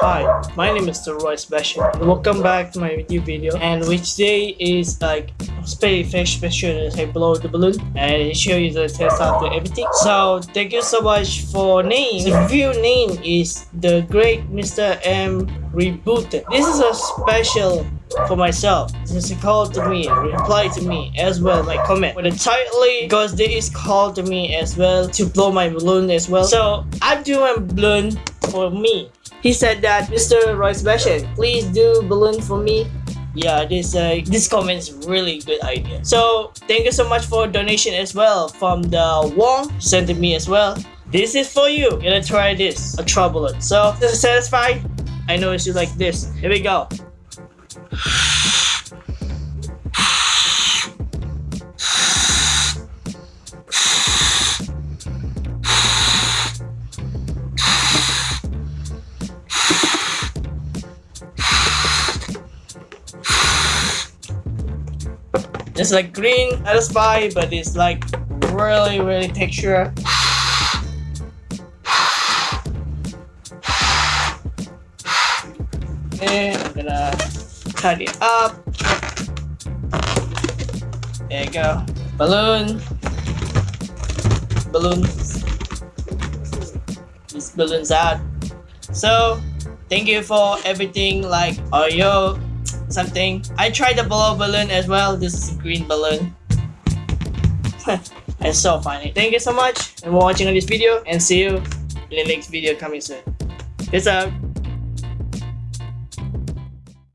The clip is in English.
Hi, my name is Roy Special and welcome back to my YouTube video and which day is like very special as I blow the balloon and show you the test the everything. So thank you so much for name. The real name is the great Mr. M Rebooted. This is a special for myself since he called to me reply to me as well my comment with it tightly because they is called to me as well to blow my balloon as well so i do a balloon for me he said that mr royce Bashan, please do balloon for me. Yeah this uh, this comment is really good idea. So thank you so much for donation as well from the wong sent to me as well. This is for you. Gonna try this. A trouble. So satisfied i know it's like this. Here we go It's like green satisfy, but it's like really, really texture. Okay, I'm gonna it up. There you go. Balloon. Balloons. These balloons out. So, thank you for everything like Oreo, something. I tried the blow balloon as well. This is a green balloon. it's so funny. Thank you so much for watching this video and see you in the next video coming soon. Peace out.